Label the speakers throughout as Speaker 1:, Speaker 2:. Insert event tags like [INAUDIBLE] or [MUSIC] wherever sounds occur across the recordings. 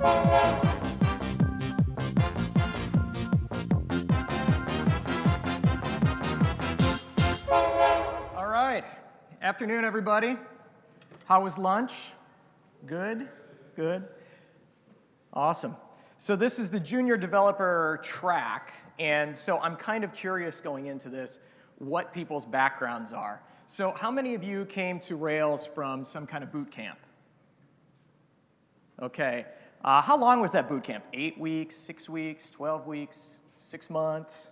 Speaker 1: All right. Afternoon, everybody. How was lunch? Good? Good? Awesome. So this is the junior developer track, and so I'm kind of curious going into this what people's backgrounds are. So how many of you came to Rails from some kind of boot camp? Okay. Uh, how long was that boot camp? Eight weeks, six weeks, 12 weeks, six months?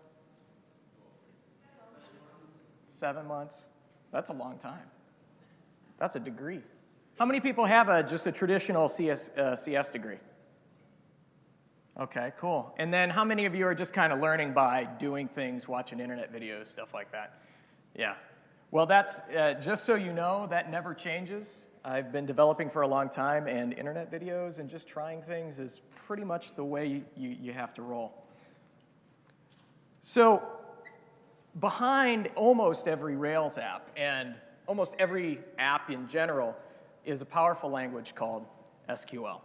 Speaker 1: Seven months? That's a long time. That's a degree. How many people have a, just a traditional CS, uh, CS degree? Okay, cool. And then how many of you are just kind of learning by doing things, watching internet videos, stuff like that? Yeah. Well, that's, uh, just so you know, that never changes. I've been developing for a long time, and internet videos and just trying things is pretty much the way you, you, have to roll. So behind almost every Rails app and almost every app in general is a powerful language called SQL.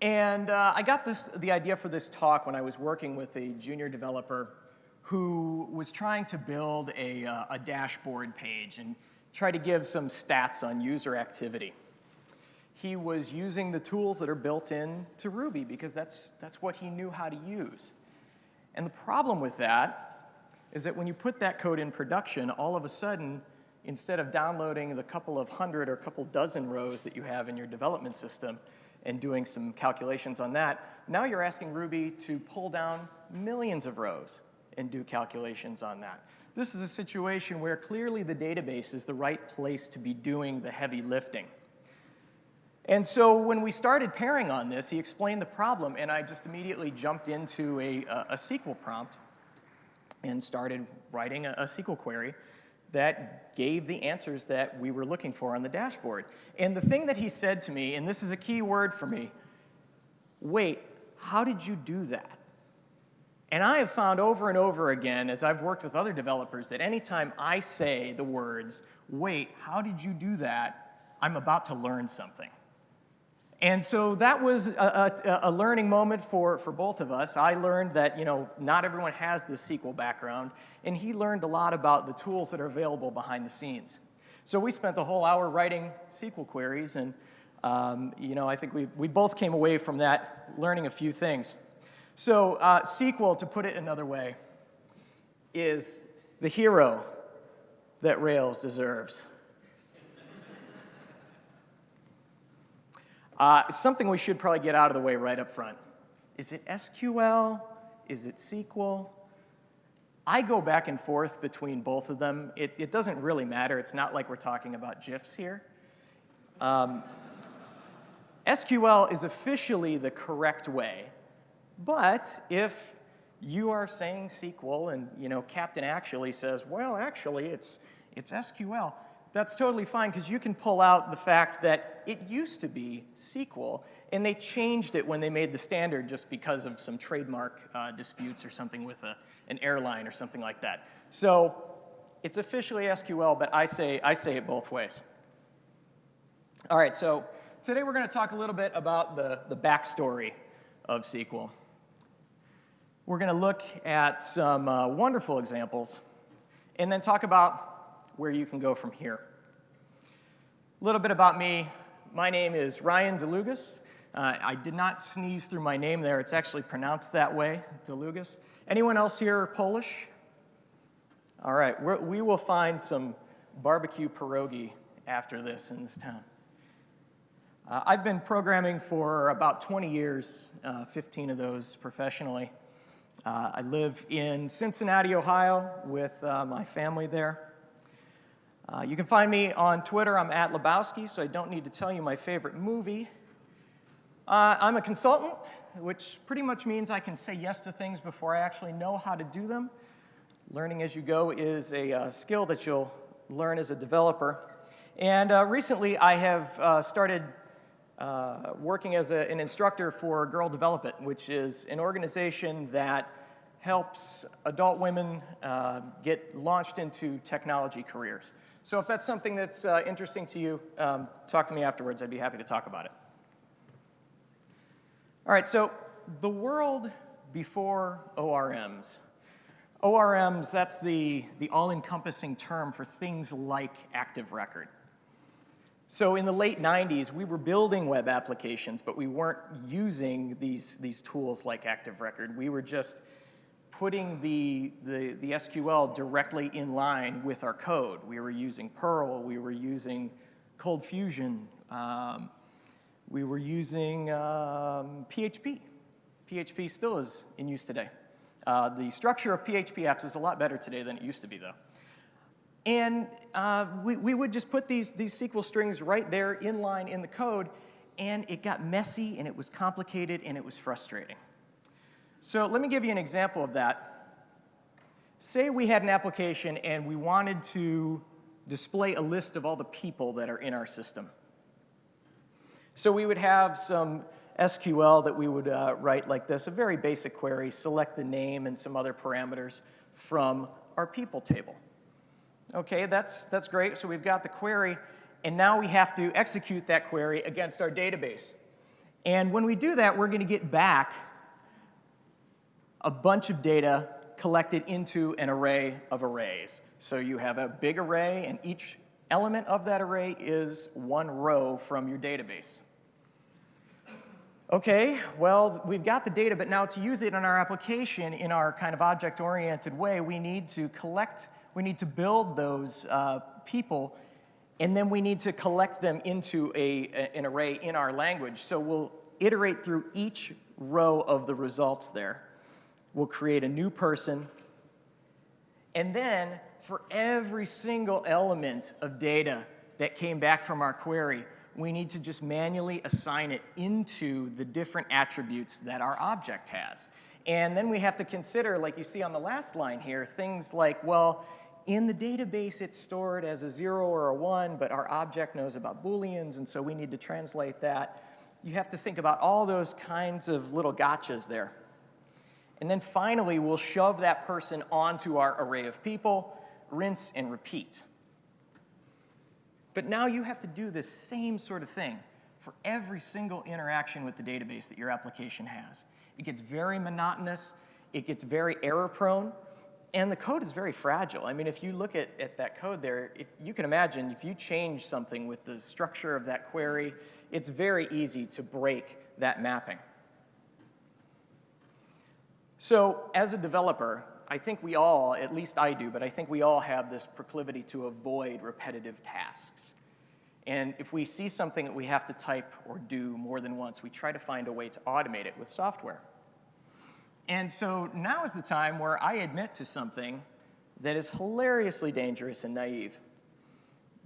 Speaker 1: And uh, I got this, the idea for this talk when I was working with a junior developer who was trying to build a, uh, a dashboard page and try to give some stats on user activity. He was using the tools that are built in to Ruby because that's, that's what he knew how to use. And the problem with that is that when you put that code in production, all of a sudden, instead of downloading the couple of hundred or a couple dozen rows that you have in your development system and doing some calculations on that, now you're asking Ruby to pull down millions of rows and do calculations on that. This is a situation where clearly the database is the right place to be doing the heavy lifting. And so when we started pairing on this, he explained the problem, and I just immediately jumped into a, a, a SQL prompt and started writing a, a SQL query that gave the answers that we were looking for on the dashboard. And the thing that he said to me, and this is a key word for me, wait, how did you do that? And I have found over and over again, as I've worked with other developers, that anytime I say the words, wait, how did you do that, I'm about to learn something. And so that was a, a, a, learning moment for, for both of us. I learned that you know, not everyone has the SQL background, and he learned a lot about the tools that are available behind the scenes. So we spent the whole hour writing SQL queries, and um, you know, I think we, we both came away from that learning a few things. So uh, SQL, to put it another way, is the hero that Rails deserves. Uh, something we should probably get out of the way right up front. Is it SQL? Is it SQL? I go back and forth between both of them. It, it doesn't really matter. It's not like we're talking about GIFs here. Um, SQL is officially the correct way but if you are saying SQL and you know Captain actually says, well, actually it's, it's SQL, that's totally fine because you can pull out the fact that it used to be SQL and they changed it when they made the standard just because of some trademark uh, disputes or something with a, an airline or something like that. So it's officially SQL, but I say, I say it both ways. All right, so today we're going to talk a little bit about the, the backstory of SQL. We're going to look at some uh, wonderful examples and then talk about where you can go from here. A little bit about me. My name is Ryan Dlugosz. Uh, I did not sneeze through my name there. It's actually pronounced that way, Dlugosz. Anyone else here Polish? All right, We're, we will find some barbecue pierogi after this in this town. Uh, I've been programming for about 20 years, uh, 15 of those professionally. Uh, I live in Cincinnati, Ohio with uh, my family there. Uh, you can find me on Twitter. I'm at Lebowski, so I don't need to tell you my favorite movie. Uh, I'm a consultant, which pretty much means I can say yes to things before I actually know how to do them. Learning as you go is a uh, skill that you'll learn as a developer. And uh, recently I have started uh, working as a, an instructor for Girl Develop It, which is an organization that helps adult women uh, get launched into technology careers. So if that's something that's uh, interesting to you, um, talk to me afterwards. I'd be happy to talk about it. All right, so the world before ORMs. ORMs, that's the, the all-encompassing term for things like Active Record. So in the late 90s, we were building web applications, but we weren't using these, these tools like Active Record. We were just putting the, the, the SQL directly in line with our code. We were using Perl, we were using Cold Fusion, um, we were using um, PHP. PHP still is in use today. Uh, the structure of PHP apps is a lot better today than it used to be, though. And uh, we, we would just put these, these SQL strings right there in line in the code, and it got messy, and it was complicated, and it was frustrating. So let me give you an example of that. Say we had an application, and we wanted to display a list of all the people that are in our system. So we would have some SQL that we would uh, write like this, a very basic query, select the name and some other parameters from our people table. Okay, that's, that's great. So we've got the query, and now we have to execute that query against our database. And when we do that, we're going to get back a bunch of data collected into an array of arrays. So you have a big array, and each element of that array is one row from your database. Okay, well, we've got the data, but now to use it in our application in our kind of object-oriented way, we need to collect, we need to build those uh, people, and then we need to collect them into a, a, an array in our language. So we'll iterate through each row of the results there. We'll create a new person, and then for every single element of data that came back from our query, we need to just manually assign it into the different attributes that our object has. And then we have to consider, like you see on the last line here, things like, well, in the database it's stored as a zero or a one, but our object knows about booleans, and so we need to translate that. You have to think about all those kinds of little gotchas there. And then finally, we'll shove that person onto our array of people, rinse and repeat. But now you have to do this same sort of thing for every single interaction with the database that your application has. It gets very monotonous, it gets very error prone, and the code is very fragile. I mean, if you look at, at that code there, if you can imagine if you change something with the structure of that query, it's very easy to break that mapping. So as a developer, I think we all, at least I do, but I think we all have this proclivity to avoid repetitive tasks. And if we see something that we have to type or do more than once, we try to find a way to automate it with software. And so now is the time where I admit to something that is hilariously dangerous and naive.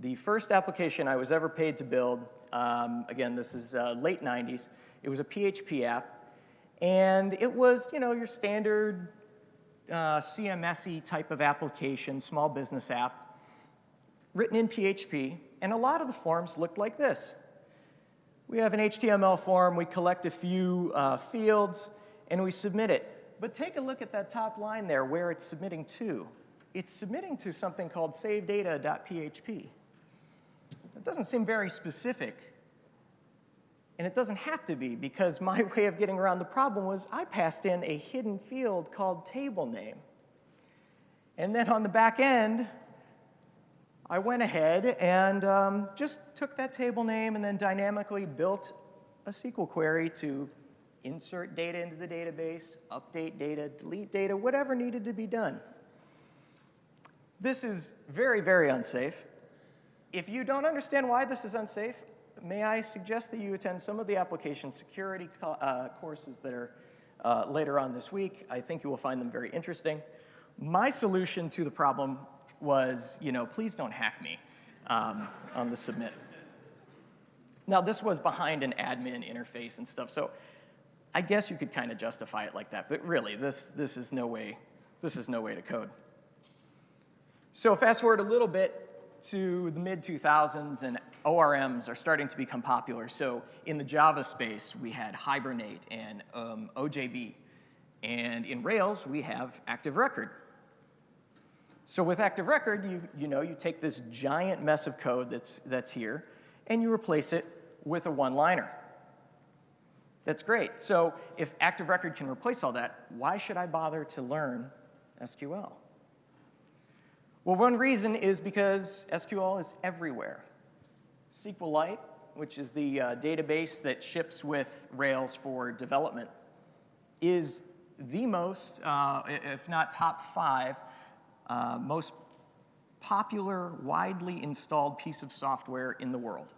Speaker 1: The first application I was ever paid to build, um, again, this is uh, late 90s, it was a PHP app, and it was, you know, your standard uh, CMSE type of application, small business app, written in PHP, and a lot of the forms looked like this. We have an HTML form, we collect a few uh, fields, and we submit it. But take a look at that top line there where it's submitting to. It's submitting to something called savedata.php. It doesn't seem very specific. And it doesn't have to be because my [LAUGHS] way of getting around the problem was I passed in a hidden field called table name. And then on the back end, I went ahead and um, just took that table name and then dynamically built a SQL query to insert data into the database, update data, delete data, whatever needed to be done. This is very, very unsafe. If you don't understand why this is unsafe, may I suggest that you attend some of the application security uh, courses that are uh, later on this week. I think you will find them very interesting. My solution to the problem was, you know, please don't hack me um, on the submit. Now, this was behind an admin interface and stuff, so I guess you could kind of justify it like that, but really, this, this, is no way, this is no way to code. So fast forward a little bit to the mid 2000s, and ORMs are starting to become popular. So in the Java space, we had Hibernate and um, OJB. And in Rails, we have Active Record. So with Active Record, you, you know, you take this giant mess of code that's, that's here, and you replace it with a one-liner. That's great. So if Active Record can replace all that, why should I bother to learn SQL? Well, one reason is because SQL is everywhere. SQLite, which is the uh, database that ships with Rails for development, is the most, uh, if not top five, uh, most popular, widely installed piece of software in the world.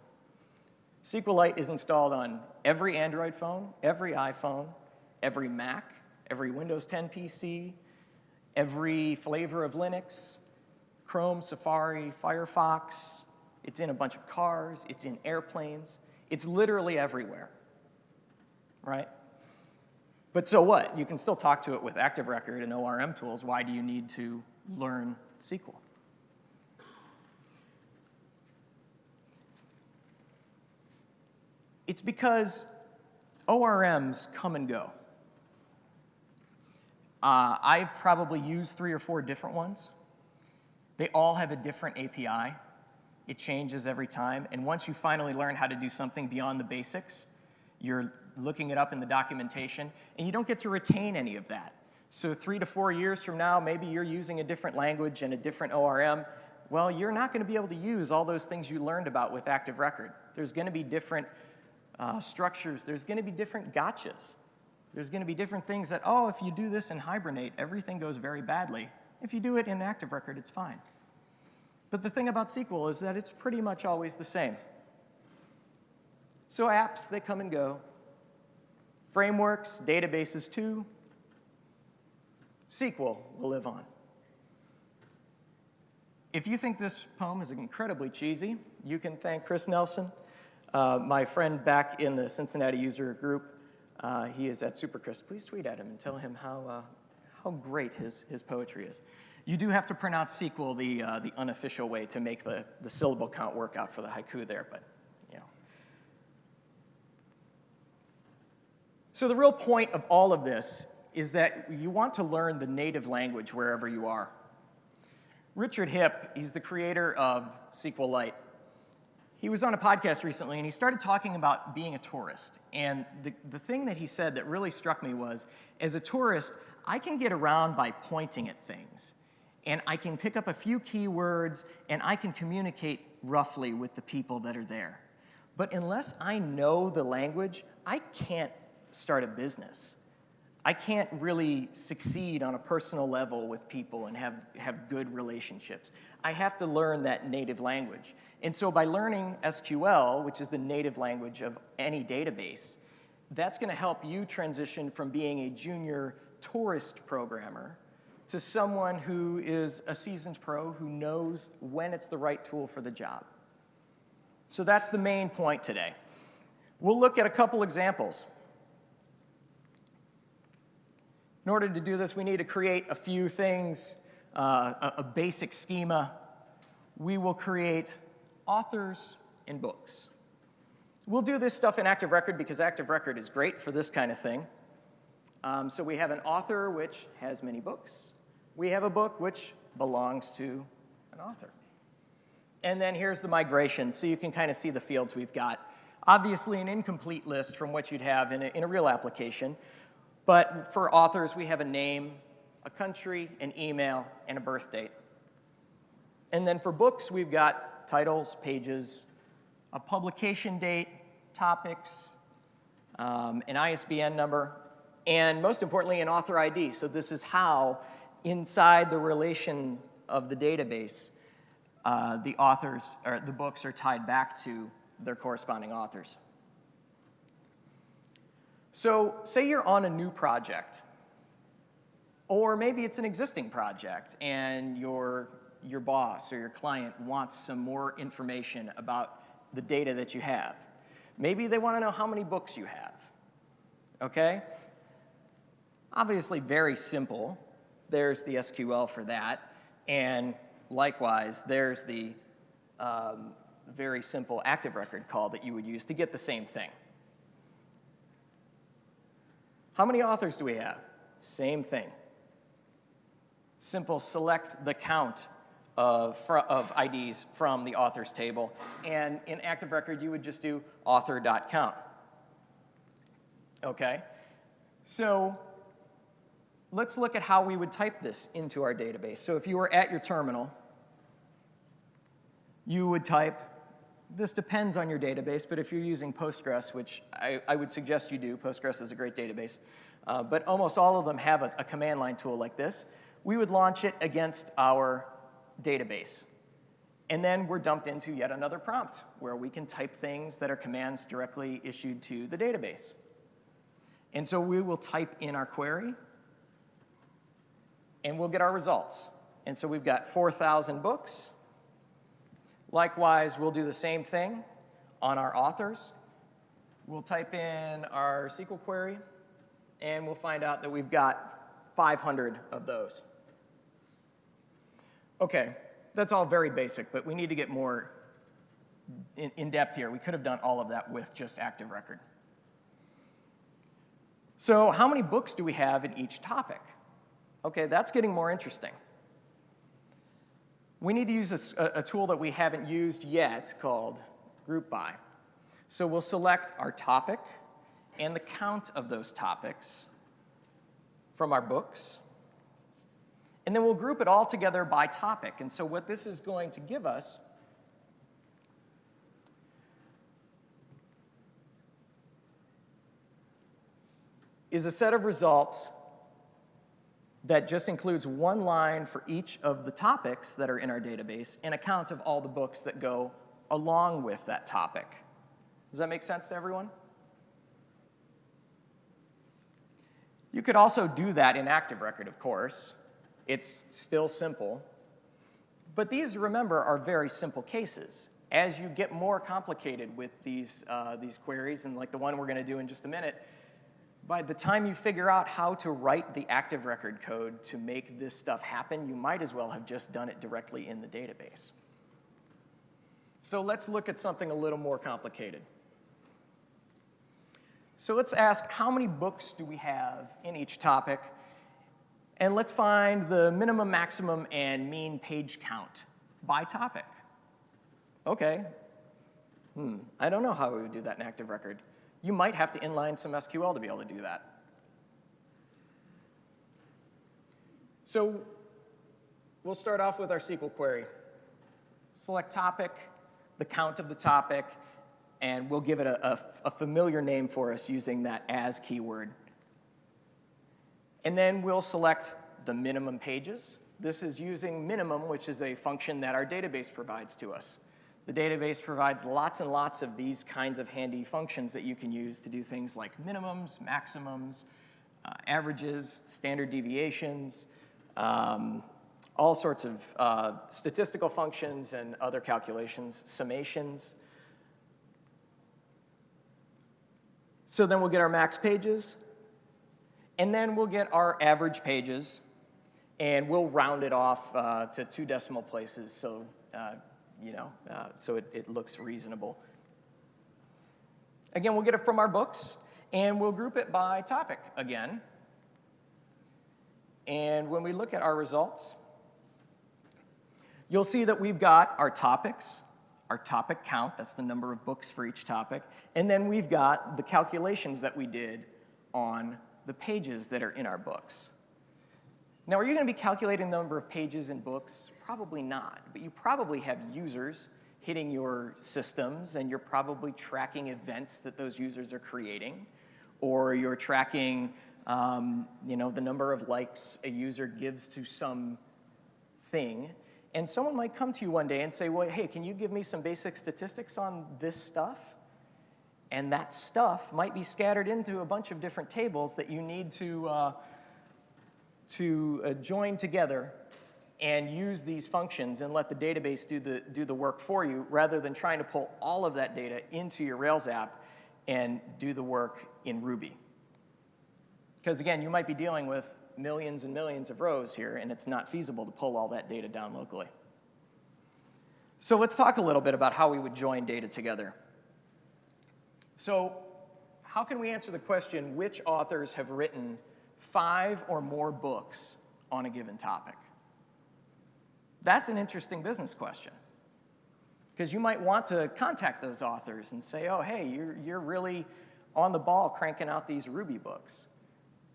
Speaker 1: SQLite is installed on every Android phone, every iPhone, every Mac, every Windows 10 PC, every flavor of Linux, Chrome, Safari, Firefox. It's in a bunch of cars, it's in airplanes. It's literally everywhere, right? But so what? You can still talk to it with Active Record and ORM tools. Why do you need to learn SQL? It's because ORMs come and go. Uh, I've probably used three or four different ones. They all have a different API. It changes every time. And once you finally learn how to do something beyond the basics, you're looking it up in the documentation, and you don't get to retain any of that. So three to four years from now, maybe you're using a different language and a different ORM. Well, you're not going to be able to use all those things you learned about with Active Record. There's going to be different uh, structures, there's going to be different gotchas. There's going to be different things that, oh, if you do this in Hibernate, everything goes very badly. If you do it in Active Record, it's fine. But the thing about SQL is that it's pretty much always the same. So apps, they come and go. Frameworks, databases too. SQL will live on. If you think this poem is incredibly cheesy, you can thank Chris Nelson uh, my friend back in the Cincinnati user group, uh, he is at SuperChris. Please tweet at him and tell him how, uh, how great his, his poetry is. You do have to pronounce SQL the, uh, the unofficial way to make the, the syllable count work out for the haiku there, but you know. So the real point of all of this is that you want to learn the native language wherever you are. Richard Hipp, he's the creator of SQLite. He was on a podcast recently and he started talking about being a tourist. And the, the thing that he said that really struck me was as a tourist, I can get around by pointing at things. And I can pick up a few keywords and I can communicate roughly with the people that are there. But unless I know the language, I can't start a business. I can't really succeed on a personal level with people and have, have good relationships. I have to learn that native language. And so by learning SQL, which is the native language of any database, that's going to help you transition from being a junior tourist programmer to someone who is a seasoned pro who knows when it's the right tool for the job. So that's the main point today. We'll look at a couple examples. In order to do this, we need to create a few things, uh, a, a basic schema. We will create authors and books. We'll do this stuff in Active Record because Active Record is great for this kind of thing. Um, so we have an author which has many books. We have a book which belongs to an author. And then here's the migration, so you can kind of see the fields we've got. Obviously an incomplete list from what you'd have in a, in a real application. But for authors, we have a name, a country, an email, and a birth date. And then for books, we've got titles, pages, a publication date, topics, um, an ISBN number, and most importantly, an author ID. So this is how, inside the relation of the database, uh, the authors or the books are tied back to their corresponding authors. So say you're on a new project, or maybe it's an existing project and your, your boss or your client wants some more information about the data that you have. Maybe they want to know how many books you have, okay? Obviously very simple. There's the SQL for that. And likewise, there's the um, very simple active record call that you would use to get the same thing. How many authors do we have? Same thing. Simple select the count of, of IDs from the authors table. And in Active Record, you would just do author.count. Okay? So let's look at how we would type this into our database. So if you were at your terminal, you would type, this depends on your database, but if you're using Postgres, which I, I would suggest you do, Postgres is a great database, uh, but almost all of them have a, a command line tool like this, we would launch it against our database. And then we're dumped into yet another prompt where we can type things that are commands directly issued to the database. And so we will type in our query, and we'll get our results. And so we've got 4,000 books. Likewise, we'll do the same thing on our authors. We'll type in our SQL query, and we'll find out that we've got 500 of those. Okay, that's all very basic, but we need to get more in, in, depth here. We could have done all of that with just Active Record. So how many books do we have in each topic? Okay, that's getting more interesting. We need to use a, a tool that we haven't used yet called Group By. So we'll select our topic and the count of those topics from our books. And then we'll group it all together by topic. And so what this is going to give us is a set of results that just includes one line for each of the topics that are in our database and a count of all the books that go along with that topic. Does that make sense to everyone? You could also do that in Active Record, of course. It's still simple. But these, remember, are very simple cases. As you get more complicated with these, uh, these queries, and like the one we're going to do in just a minute, by the time you figure out how to write the active record code to make this stuff happen, you might as well have just done it directly in the database. So let's look at something a little more complicated. So let's ask how many books do we have in each topic? And let's find the minimum, maximum, and mean page count by topic. Okay. Hmm, I don't know how we would do that in Active Record you might have to inline some SQL to be able to do that. So we'll start off with our SQL query. Select topic, the count of the topic, and we'll give it a, a, a familiar name for us using that as keyword. And then we'll select the minimum pages. This is using minimum, which is a function that our database provides to us. The database provides lots and lots of these kinds of handy functions that you can use to do things like minimums, maximums, uh, averages, standard deviations, um, all sorts of uh, statistical functions and other calculations, summations. So then we'll get our max pages, and then we'll get our average pages, and we'll round it off uh, to two decimal places so uh, you know, uh, so it, it looks reasonable. Again, we'll get it from our books, and we'll group it by topic again. And when we look at our results, you'll see that we've got our topics, our topic count, that's the number of books for each topic, and then we've got the calculations that we did on the pages that are in our books. Now, are you going to be calculating the number of pages in books? Probably not, but you probably have users hitting your systems and you're probably tracking events that those users are creating, or you're tracking um, you know, the number of likes a user gives to some thing. And someone might come to you one day and say, well, hey, can you give me some basic statistics on this stuff? And that stuff might be scattered into a bunch of different tables that you need to uh, to uh, join together and use these functions and let the database do the, do the work for you rather than trying to pull all of that data into your Rails app and do the work in Ruby. Because again, you might be dealing with millions and millions of rows here and it's not feasible to pull all that data down locally. So let's talk a little bit about how we would join data together. So how can we answer the question, which authors have written five or more books on a given topic? That's an interesting business question. Because you might want to contact those authors and say, oh, hey, you're, you're really on the ball cranking out these Ruby books.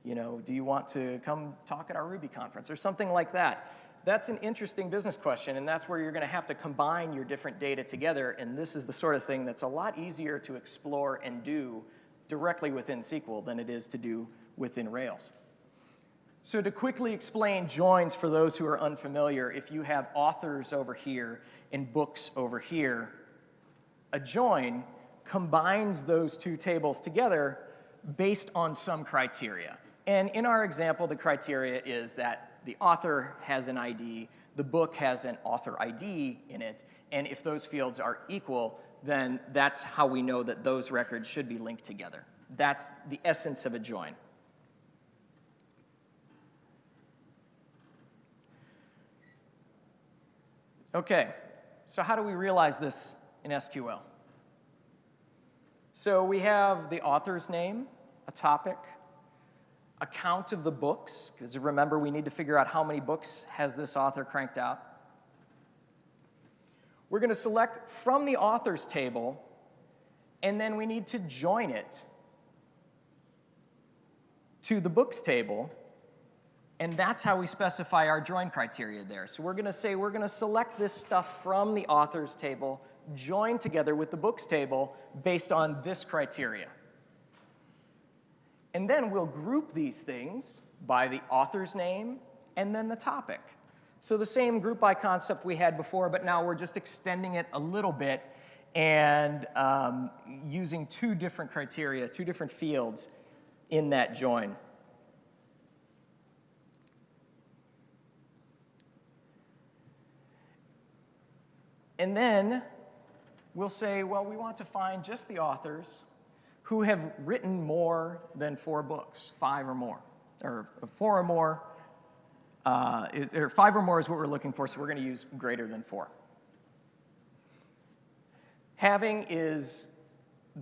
Speaker 1: You know, do you want to come talk at our Ruby conference or something like that? That's an interesting business question, and that's where you're going to have to combine your different data together, and this is the sort of thing that's a lot easier to explore and do directly within SQL than it is to do within Rails. So to quickly explain joins for those who are unfamiliar, if you have authors over here and books over here, a join combines those two tables together based on some criteria. And in our example, the criteria is that the author has an ID, the book has an author ID in it, and if those fields are equal, then that's how we know that those records should be linked together. That's the essence of a join. Okay, so how do we realize this in SQL? So we have the author's name, a topic, a count of the books, because remember we need to figure out how many books has this author cranked out. We're going to select from the authors table, and then we need to join it to the books table and that's how we specify our join criteria there. So we're going to say we're going to select this stuff from the authors table, join together with the books table based on this criteria. And then we'll group these things by the author's name and then the topic. So the same group by concept we had before, but now we're just extending it a little bit and um, using two different criteria, two different fields in that join. And then we'll say, well, we want to find just the authors who have written more than four books, five or more, or four or more, uh, is, or five or more is what we're looking for, so we're going to use greater than four. Having is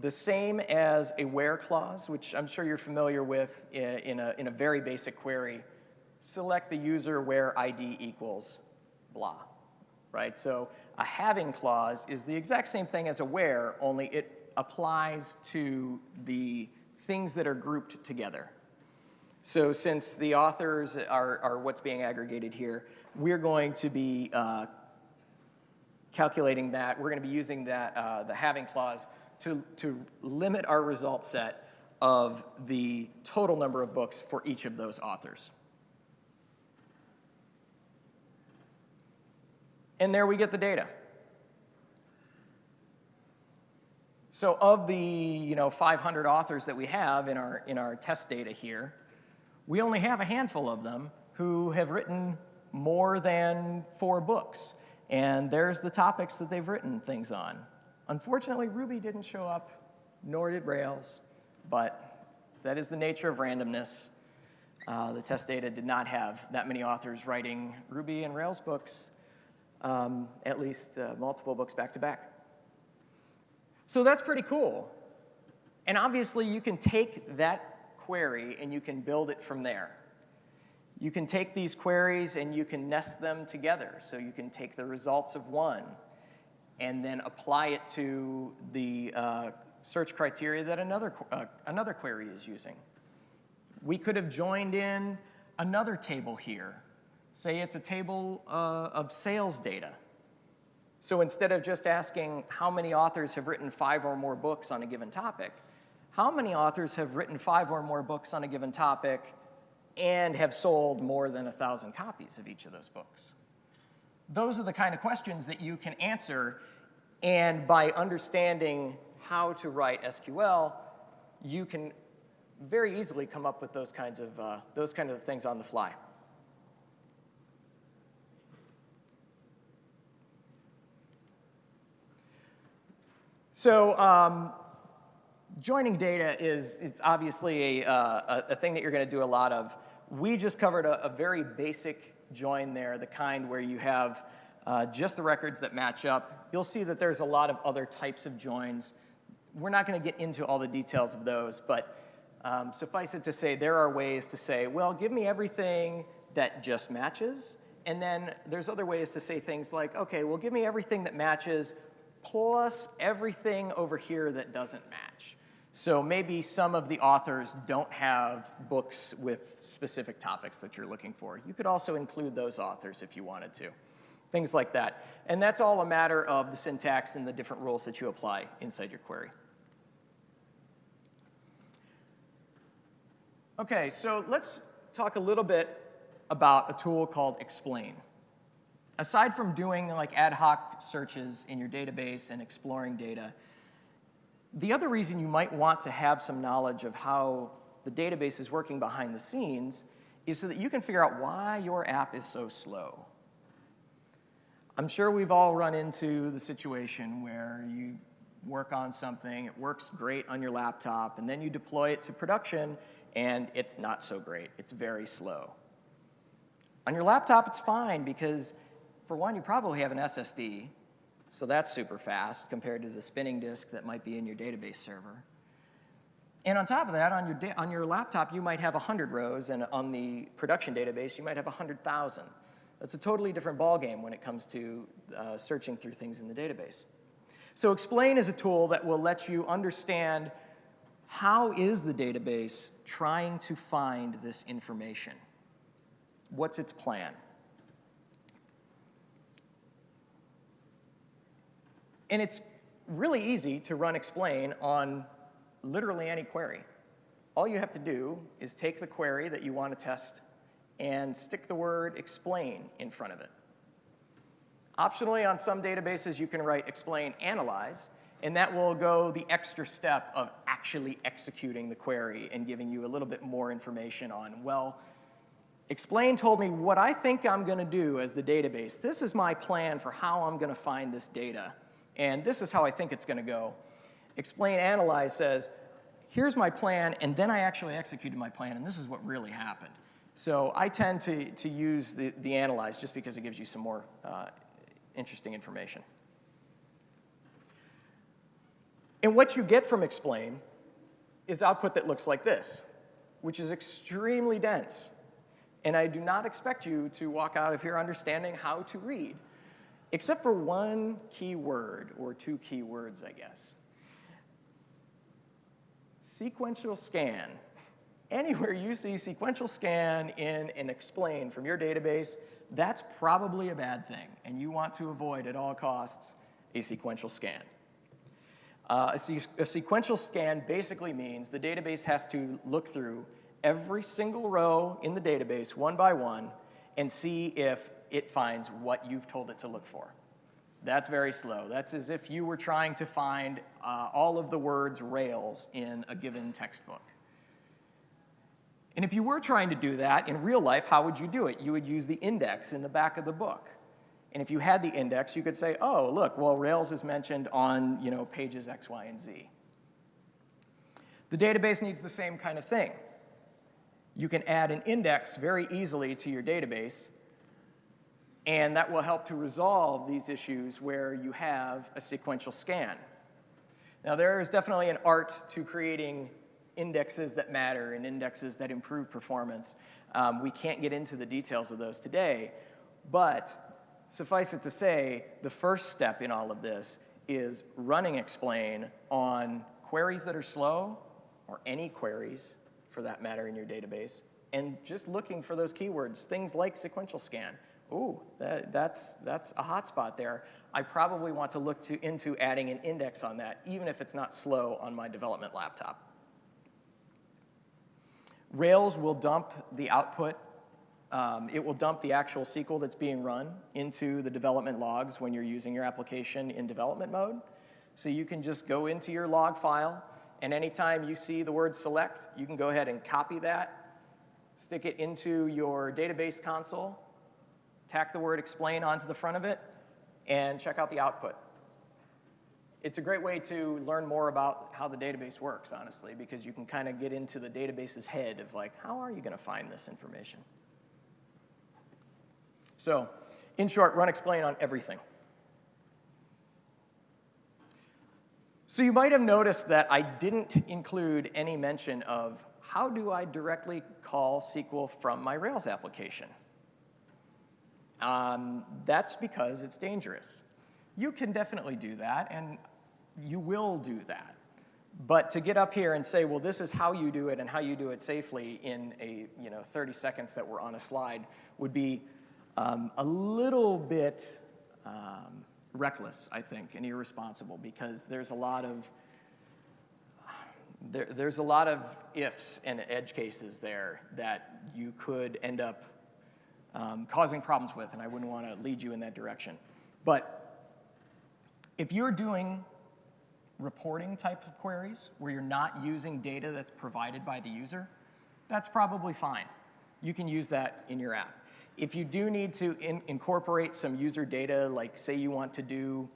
Speaker 1: the same as a where clause, which I'm sure you're familiar with in a, in a very basic query. Select the user where ID equals blah, right? So a having clause is the exact same thing as a where, only it applies to the things that are grouped together. So since the authors are, are what's being aggregated here, we're going to be uh, calculating that. We're going to be using that, uh, the having clause to, to limit our result set of the total number of books for each of those authors. And there we get the data. So of the you know, 500 authors that we have in our, in our test data here, we only have a handful of them who have written more than four books. And there's the topics that they've written things on. Unfortunately, Ruby didn't show up, nor did Rails, but that is the nature of randomness. Uh, the test data did not have that many authors writing Ruby and Rails books um, at least uh, multiple books back to back. So that's pretty cool. And obviously, you can take that query and you can build it from there. You can take these queries and you can nest them together. So you can take the results of one and then apply it to the uh, search criteria that another, uh, another query is using. We could have joined in another table here Say it's a table uh, of sales data. So instead of just asking how many authors have written five or more books on a given topic, how many authors have written five or more books on a given topic and have sold more than a thousand copies of each of those books? Those are the kind of questions that you can answer, and by understanding how to write SQL, you can very easily come up with those kinds of, uh, those kind of things on the fly. So um, joining data is, it's obviously a, uh, a, thing that you're gonna do a lot of. We just covered a, a very basic join there, the kind where you have uh, just the records that match up. You'll see that there's a lot of other types of joins. We're not gonna get into all the details of those, but um, suffice it to say, there are ways to say, well, give me everything that just matches, and then there's other ways to say things like, okay, well, give me everything that matches plus everything over here that doesn't match. So maybe some of the authors don't have books with specific topics that you're looking for. You could also include those authors if you wanted to. Things like that. And that's all a matter of the syntax and the different rules that you apply inside your query. Okay, so let's talk a little bit about a tool called Explain. Aside from doing like ad hoc searches in your database and exploring data, the other reason you might want to have some knowledge of how the database is working behind the scenes is so that you can figure out why your app is so slow. I'm sure we've all run into the situation where you work on something, it works great on your laptop, and then you deploy it to production, and it's not so great. It's very slow. On your laptop, it's fine because, for one, you probably have an SSD, so that's super fast compared to the spinning disk that might be in your database server. And on top of that, on your, on your laptop, you might have 100 rows, and on the production database, you might have 100,000. That's a totally different ballgame when it comes to uh, searching through things in the database. So Explain is a tool that will let you understand how is the database trying to find this information? What's its plan? And it's really easy to run explain on literally any query. All you have to do is take the query that you want to test and stick the word explain in front of it. Optionally, on some databases, you can write explain analyze, and that will go the extra step of actually executing the query and giving you a little bit more information on, well, explain told me what I think I'm going to do as the database. This is my plan for how I'm going to find this data. And this is how I think it's going to go. Explain Analyze says, here's my plan, and then I actually executed my plan, and this is what really happened. So I tend to, to use the, the Analyze just because it gives you some more uh, interesting information. And what you get from Explain is output that looks like this, which is extremely dense. And I do not expect you to walk out of here understanding how to read except for one key word, or two key words, I guess. Sequential scan. Anywhere you see sequential scan in and explain from your database, that's probably a bad thing, and you want to avoid at all costs a sequential scan. Uh, a, se a sequential scan basically means the database has to look through every single row in the database one by one and see if it finds what you've told it to look for. That's very slow. That's as if you were trying to find uh, all of the words Rails in a given textbook. And if you were trying to do that in real life, how would you do it? You would use the index in the back of the book. And if you had the index, you could say, oh, look, well, Rails is mentioned on you know, pages X, Y, and Z. The database needs the same kind of thing. You can add an index very easily to your database and that will help to resolve these issues where you have a sequential scan. Now, there is definitely an art to creating indexes that matter and indexes that improve performance. Um, we can't get into the details of those today, but suffice it to say, the first step in all of this is running explain on queries that are slow, or any queries for that matter in your database, and just looking for those keywords, things like sequential scan ooh, that, that's, that's a hotspot there. I probably want to look to, into adding an index on that, even if it's not slow on my development laptop. Rails will dump the output. Um, it will dump the actual SQL that's being run into the development logs when you're using your application in development mode. So you can just go into your log file, and anytime you see the word select, you can go ahead and copy that, stick it into your database console, tack the word explain onto the front of it, and check out the output. It's a great way to learn more about how the database works, honestly, because you can kind of get into the database's head of like, how are you going to find this information? So, in short, run explain on everything. So you might have noticed that I didn't include any mention of how do I directly call SQL from my Rails application? Um, that's because it's dangerous. You can definitely do that, and you will do that. But to get up here and say, well, this is how you do it and how you do it safely in a you know 30 seconds that we're on a slide would be um, a little bit um, reckless, I think, and irresponsible because there's a lot of there, there's a lot of ifs and edge cases there that you could end up um, causing problems with, and I wouldn't want to lead you in that direction. But if you're doing reporting type of queries where you're not using data that's provided by the user, that's probably fine. You can use that in your app. If you do need to in incorporate some user data, like say you want to do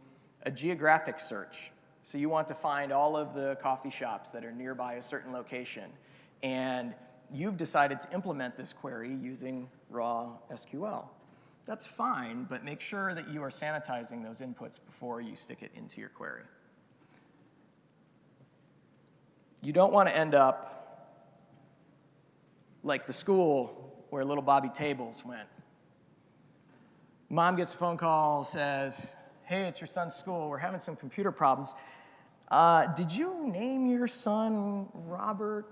Speaker 1: a geographic search, so you want to find all of the coffee shops that are nearby a certain location, and you've decided to implement this query using raw SQL. That's fine, but make sure that you are sanitizing those inputs before you stick it into your query. You don't want to end up like the school where little Bobby Tables went. Mom gets a phone call, says, hey, it's your son's school, we're having some computer problems. Uh, did you name your son Robert,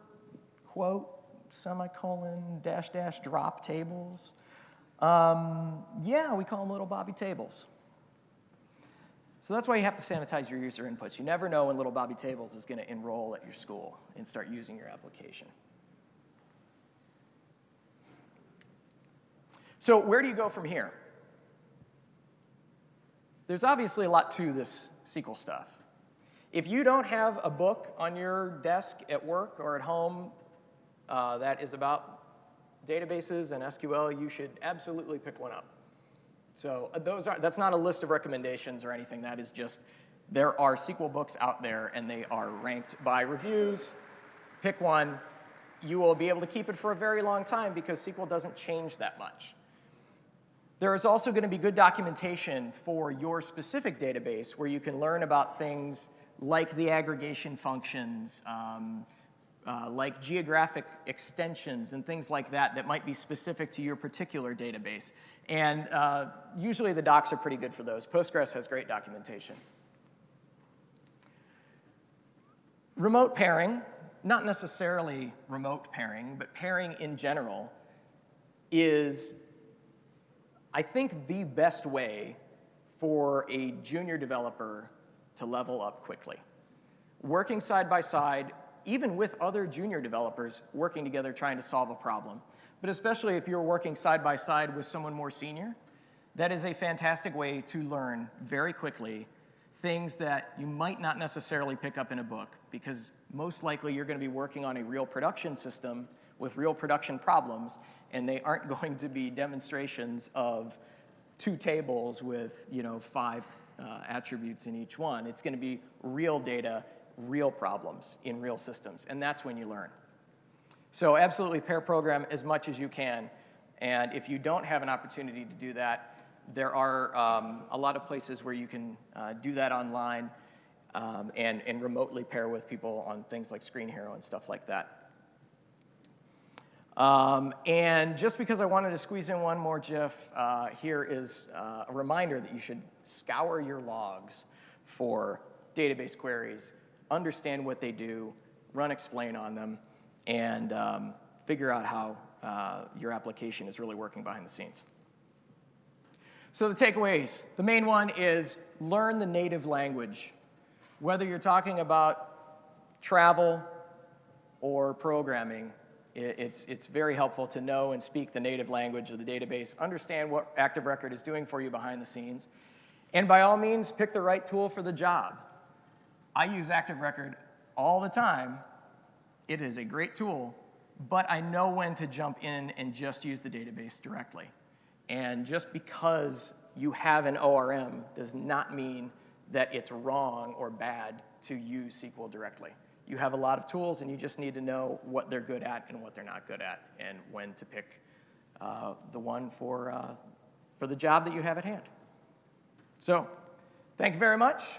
Speaker 1: quote, semicolon, dash, dash, drop tables? Um, yeah, we call them little Bobby Tables. So that's why you have to sanitize your user inputs. You never know when little Bobby Tables is going to enroll at your school and start using your application. So where do you go from here? There's obviously a lot to this SQL stuff. If you don't have a book on your desk at work or at home uh, that is about databases and SQL, you should absolutely pick one up. So uh, those are, that's not a list of recommendations or anything. That is just, there are SQL books out there and they are ranked by reviews. Pick one. You will be able to keep it for a very long time because SQL doesn't change that much. There is also going to be good documentation for your specific database where you can learn about things like the aggregation functions, um, uh, like geographic extensions and things like that that might be specific to your particular database. And uh, usually the docs are pretty good for those. Postgres has great documentation. Remote pairing, not necessarily remote pairing, but pairing in general is, I think, the best way for a junior developer to level up quickly. Working side by side, even with other junior developers working together trying to solve a problem, but especially if you're working side by side with someone more senior, that is a fantastic way to learn very quickly things that you might not necessarily pick up in a book because most likely you're going to be working on a real production system with real production problems and they aren't [LAUGHS] going to be demonstrations of two tables with you know five uh, attributes in each one. It's going to be real data, real problems in real systems and that's when you learn. So absolutely pair program as much as you can. And if you don't have an opportunity to do that, there are um, a lot of places where you can uh, do that online um, and, and remotely pair with people on things like Screenhero and stuff like that. Um, and just because I wanted to squeeze in one more GIF, uh, here is uh, a reminder that you should scour your logs for database queries, understand what they do, run explain on them, and um, figure out how uh, your application is really working behind the scenes. So the takeaways, the main one is learn the native language. Whether you're talking about travel or programming, it's, it's very helpful to know and speak the native language of the database, understand what Active Record is doing for you behind the scenes, and by all means, pick the right tool for the job. I use Active Record all the time it is a great tool, but I know when to jump in and just use the database directly. And just because you have an ORM does not mean that it's wrong or bad to use SQL directly. You have a lot of tools and you just need to know what they're good at and what they're not good at and when to pick uh, the one for, uh, for the job that you have at hand. So, thank you very much.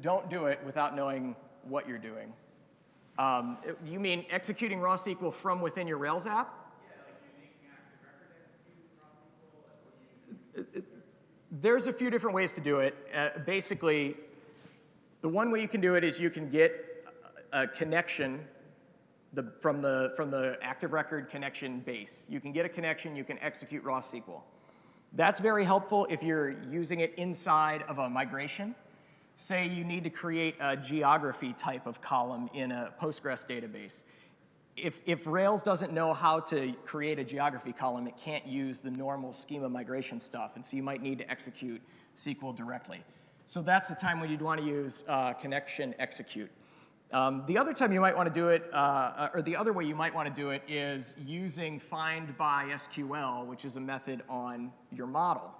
Speaker 1: don't do it without knowing what you're doing. Um, you mean executing raw SQL from within your Rails app? There's a few different ways to do it. Uh, basically, the one way you can do it is you can get a a connection the, from, the, from the active record connection base. You can get a connection, you can execute raw SQL. That's very helpful if you're using it inside of a migration. Say you need to create a geography type of column in a Postgres database. If, if Rails doesn't know how to create a geography column, it can't use the normal schema migration stuff, and so you might need to execute SQL directly. So that's the time when you'd want to use uh, connection execute. Um, the other time you might want to do it, uh, or the other way you might want to do it is using find by SQL, which is a method on your model.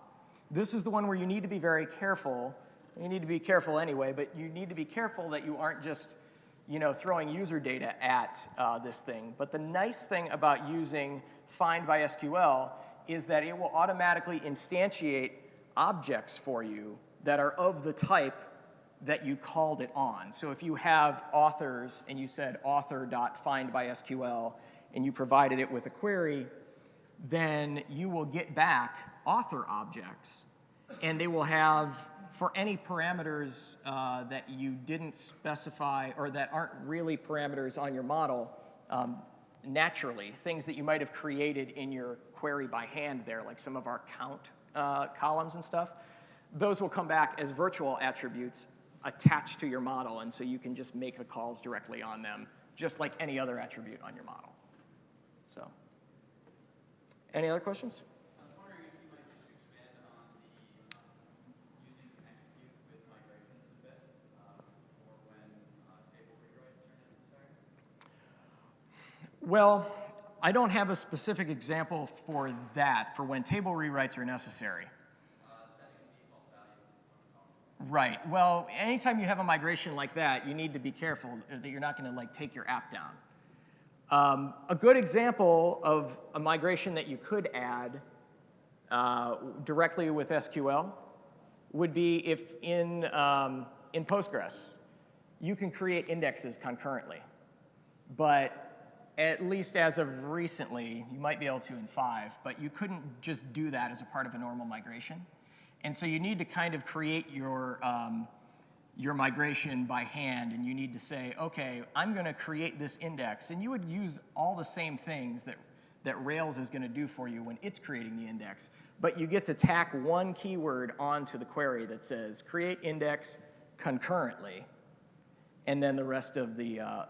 Speaker 1: This is the one where you need to be very careful. You need to be careful anyway, but you need to be careful that you aren't just you know, throwing user data at uh, this thing. But the nice thing about using find by SQL is that it will automatically instantiate objects for you that are of the type that you called it on. So if you have authors and you said author.find by SQL and you provided it with a query, then you will get back author objects and they will have for any parameters uh, that you didn't specify or that aren't really parameters on your model um, naturally, things that you might have created in your query by hand there, like some of our count uh, columns and stuff, those will come back as virtual attributes attached to your model, and so you can just make the calls directly on them, just like any other attribute on your model. So, any other questions?
Speaker 2: I was wondering if you might just expand on the um, using execute with migrations a bit um, for when uh, table rewrites are necessary.
Speaker 1: Well, I don't have a specific example for that, for when table rewrites are necessary. Right. Well, anytime you have a migration like that, you need to be careful that you're not going to like take your app down. Um, a good example of a migration that you could add uh, directly with SQL would be if in, um, in Postgres, you can create indexes concurrently. But at least as of recently, you might be able to in five, but you couldn't just do that as a part of a normal migration. And so you need to kind of create your, um, your migration by hand, and you need to say, okay, I'm going to create this index. And you would use all the same things that, that Rails is going to do for you when it's creating the index. But you get to tack one keyword onto the query that says create index concurrently, and then the rest of the, uh,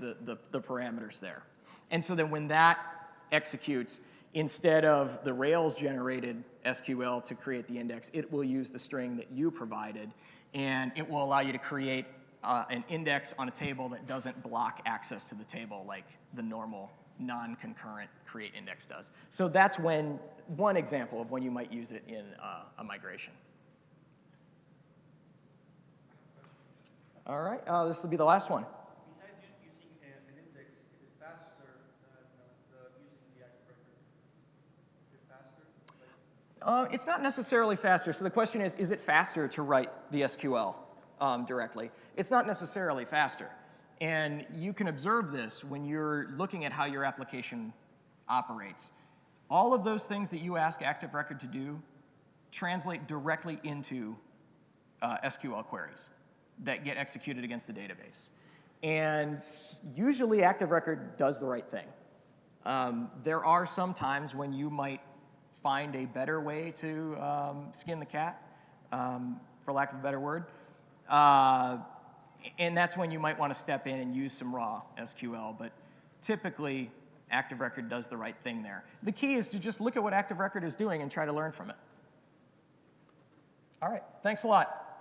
Speaker 1: the, the, parameters there. And so then when that executes, instead of the Rails generated SQL to create the index, it will use the string that you provided, and it will allow you to create uh, an index on a table that doesn't block access to the table like the normal non-concurrent create index does. So that's when, one example of when you might use it in uh, a migration. All right, uh, this will be the last one.
Speaker 3: Besides u- using a- an index, is it faster than uh, the using the active record? Is it faster? Like,
Speaker 1: Uh, it's not necessarily faster. So the question is, is it faster to write the SQL um, directly? It's not necessarily faster. And you can observe this when you're looking at how your application operates. All of those things that you ask Active Record to do translate directly into uh, SQL queries that get executed against the database. And usually Active Record does the right thing. Um, there are some times when you might find a better way to um, skin the cat, um, for lack of a better word. Uh, and that's when you might want to step in and use some raw SQL. But typically, Active Record does the right thing there. The key is to just look at what Active Record is doing and try to learn from it. All right, thanks a lot.